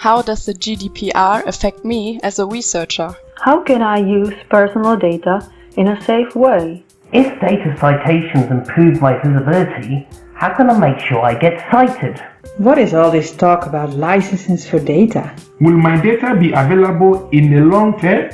How does the GDPR affect me as a researcher? How can I use personal data in a safe way? If data citations improve my visibility, how can I make sure I get cited? What is all this talk about licenses for data? Will my data be available in the long term?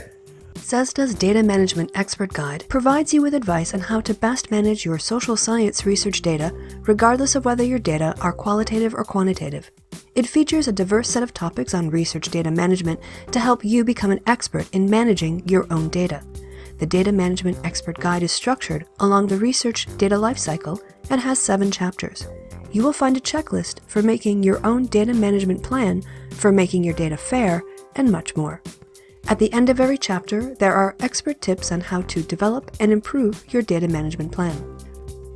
CESSDA's Data Management Expert Guide provides you with advice on how to best manage your social science research data, regardless of whether your data are qualitative or quantitative. It features a diverse set of topics on research data management to help you become an expert in managing your own data. The Data Management Expert Guide is structured along the research data lifecycle and has seven chapters. You will find a checklist for making your own data management plan, for making your data fair, and much more. At the end of every chapter, there are expert tips on how to develop and improve your data management plan.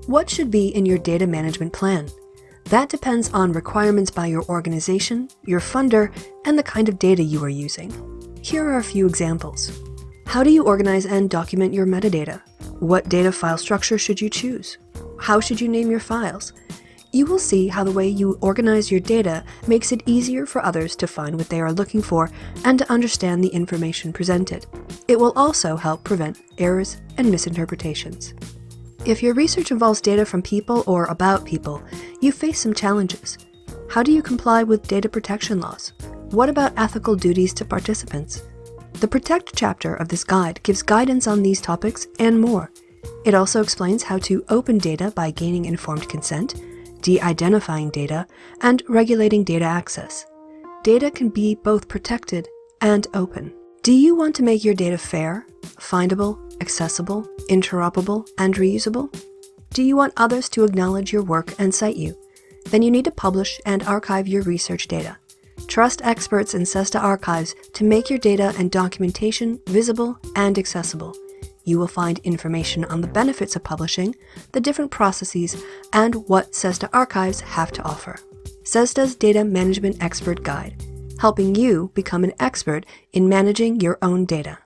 What should be in your data management plan? That depends on requirements by your organization, your funder, and the kind of data you are using. Here are a few examples. How do you organize and document your metadata? What data file structure should you choose? How should you name your files? You will see how the way you organize your data makes it easier for others to find what they are looking for and to understand the information presented. It will also help prevent errors and misinterpretations. If your research involves data from people or about people, you face some challenges. How do you comply with data protection laws? What about ethical duties to participants? The Protect chapter of this guide gives guidance on these topics and more. It also explains how to open data by gaining informed consent, de-identifying data, and regulating data access. Data can be both protected and open. Do you want to make your data fair, findable, accessible, interoperable, and reusable? Do you want others to acknowledge your work and cite you? Then you need to publish and archive your research data. Trust experts in CESSDA archives to make your data and documentation visible and accessible. You will find information on the benefits of publishing, the different processes, and what CESSDA archives have to offer. CESSDA's Data Management Expert Guide, helping you become an expert in managing your own data.